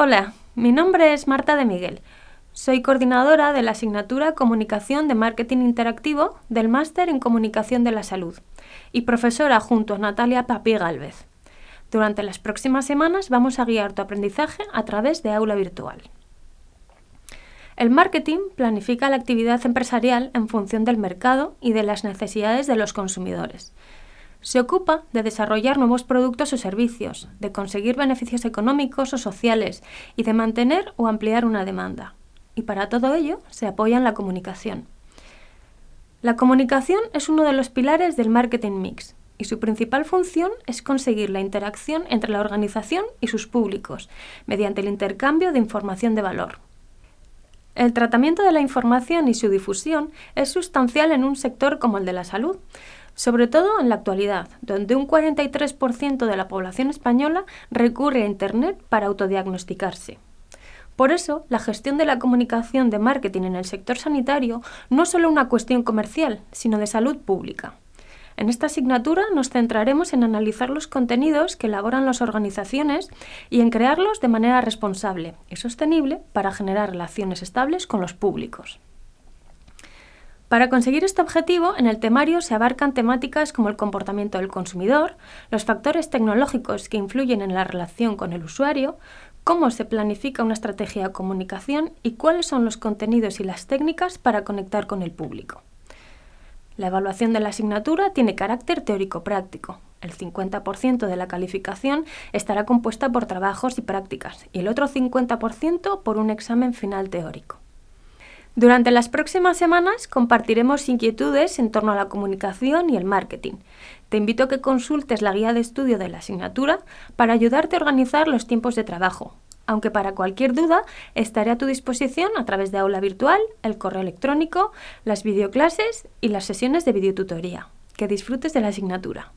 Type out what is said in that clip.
Hola, mi nombre es Marta de Miguel. Soy coordinadora de la asignatura Comunicación de Marketing Interactivo del Máster en Comunicación de la Salud y profesora junto a Natalia Papi Galvez. Durante las próximas semanas vamos a guiar tu aprendizaje a través de aula virtual. El marketing planifica la actividad empresarial en función del mercado y de las necesidades de los consumidores. Se ocupa de desarrollar nuevos productos o servicios, de conseguir beneficios económicos o sociales y de mantener o ampliar una demanda. Y para todo ello se apoya en la comunicación. La comunicación es uno de los pilares del marketing mix y su principal función es conseguir la interacción entre la organización y sus públicos mediante el intercambio de información de valor. El tratamiento de la información y su difusión es sustancial en un sector como el de la salud, sobre todo en la actualidad, donde un 43% de la población española recurre a Internet para autodiagnosticarse. Por eso, la gestión de la comunicación de marketing en el sector sanitario no es solo una cuestión comercial, sino de salud pública. En esta asignatura nos centraremos en analizar los contenidos que elaboran las organizaciones y en crearlos de manera responsable y sostenible para generar relaciones estables con los públicos. Para conseguir este objetivo, en el temario se abarcan temáticas como el comportamiento del consumidor, los factores tecnológicos que influyen en la relación con el usuario, cómo se planifica una estrategia de comunicación y cuáles son los contenidos y las técnicas para conectar con el público. La evaluación de la asignatura tiene carácter teórico-práctico. El 50% de la calificación estará compuesta por trabajos y prácticas y el otro 50% por un examen final teórico. Durante las próximas semanas compartiremos inquietudes en torno a la comunicación y el marketing. Te invito a que consultes la guía de estudio de la asignatura para ayudarte a organizar los tiempos de trabajo, aunque para cualquier duda estaré a tu disposición a través de aula virtual, el correo electrónico, las videoclases y las sesiones de videotutoría. Que disfrutes de la asignatura.